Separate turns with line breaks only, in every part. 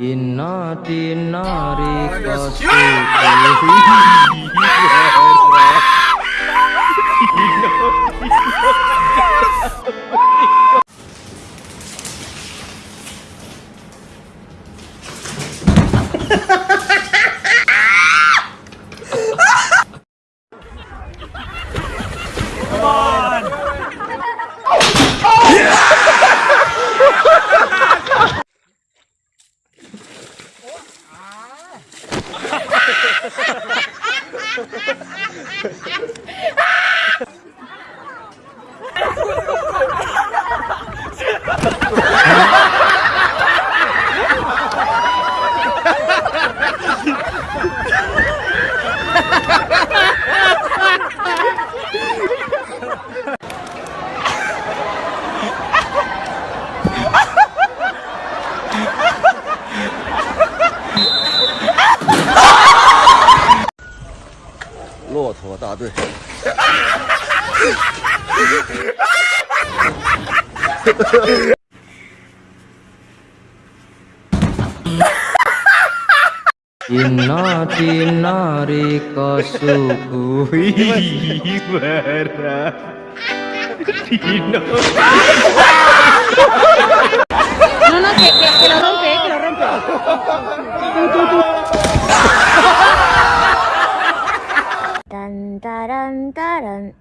Inna dinari kasih.
ハハハハ!
Dina dina rika suci bara Dina
No, no, que, que, que lo rompe, que lo rompe. Tan, taran, taran.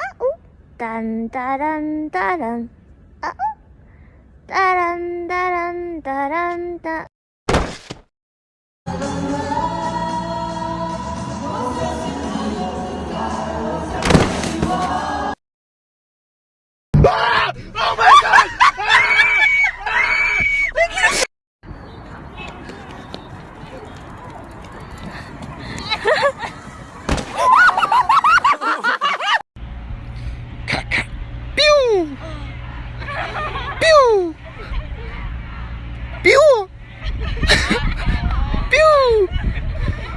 Ah, uh. Tan, taran, taran. Taran, taran, taran,
taran. Pew!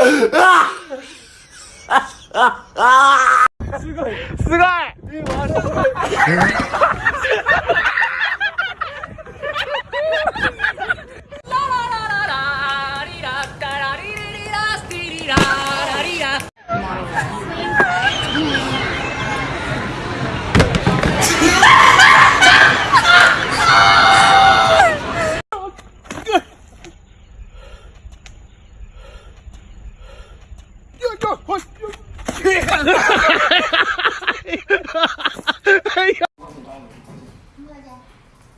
すごい。すごい。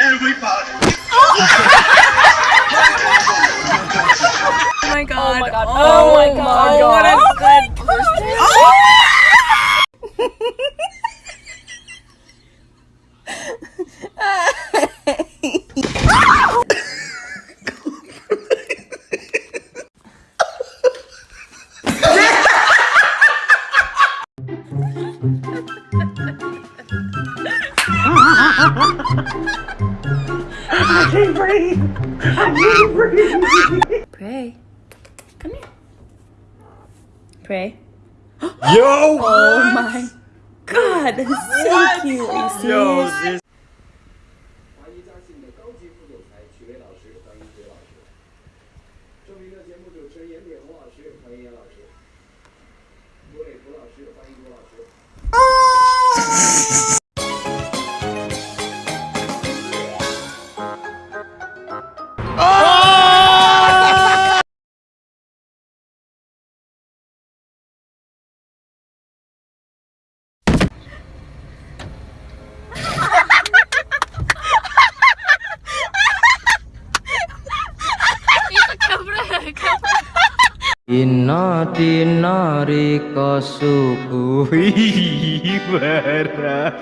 Everybody.
Oh. oh my god. Oh my god. Oh my god. Oh my god. Pray. Come here. Pray.
Yo!
Oh my god, that's so cute. Are you serious?
华
dina nari kosuku ibarat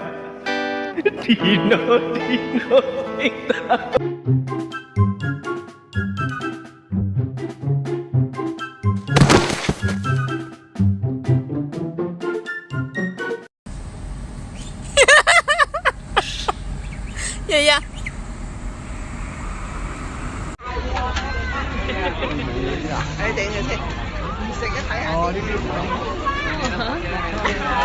dino dino ya ya. हाँ